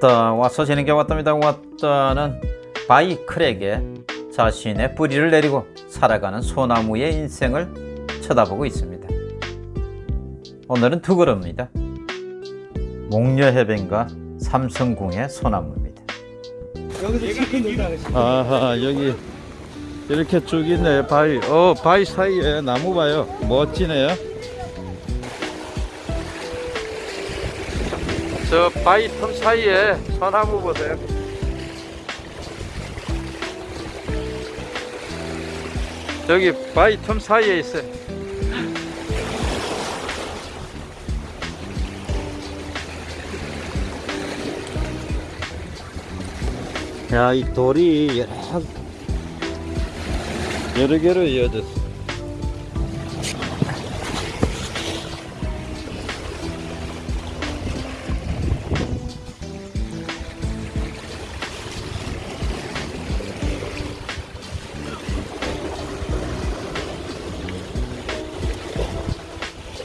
왔다 와서 지는 게 왔답니다. 왔다는 바이크렉에 자신의 뿌리를 내리고 살아가는 소나무의 인생을 쳐다보고 있습니다. 오늘은 두 그룹입니다. 목려해변과 삼성궁의 소나무입니다. 아하 여기 이렇게 쭉 있네. 바위. 어 바위 사이에 나무 봐요. 멋지네요 저 바위 틈 사이에 소나무 보세요. 저기 바위 틈 사이에 있어요. 야이 돌이 여러 여러 개로 이어졌어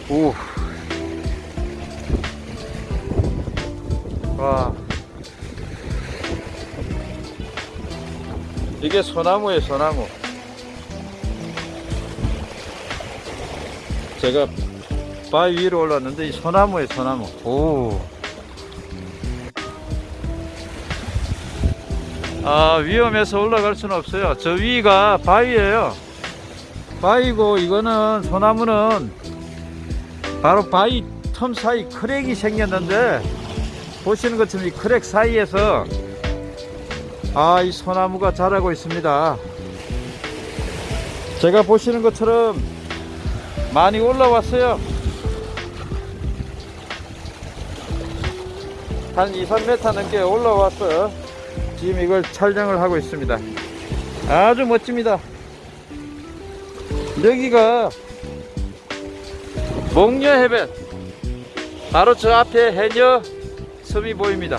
오. 와. 이게 소나무예요, 소나무. 제가 바위 위로 올랐는데 이 소나무예요, 소나무. 오. 아, 위험해서 올라갈 수는 없어요. 저 위가 바위예요. 바위고 이거는 소나무는 바로 바위 틈 사이 크랙이 생겼는데 보시는 것처럼 이 크랙 사이에서 아 이 소나무가 자라고 있습니다. 제가 보시는 것처럼 많이 올라왔어요. 한 2, 3m 넘게 올라와서 지금 이걸 촬영을 하고 있습니다. 아주 멋집니다. 여기가 목녀 해변. 바로 저 앞에 해녀 섬이 보입니다.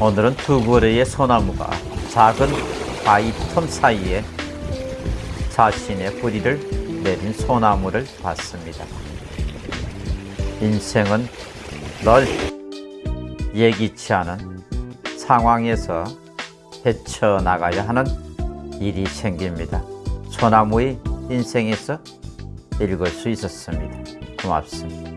오늘은 두 그루의 소나무가 작은 바위 틈 사이에 자신의 뿌리를 내린 소나무를 봤습니다. 인생은 널 예기치 않은 상황에서 헤쳐나가야 하는 일이 생깁니다. 소나무의 인생에서 읽을 수 있었습니다. 고맙습니다.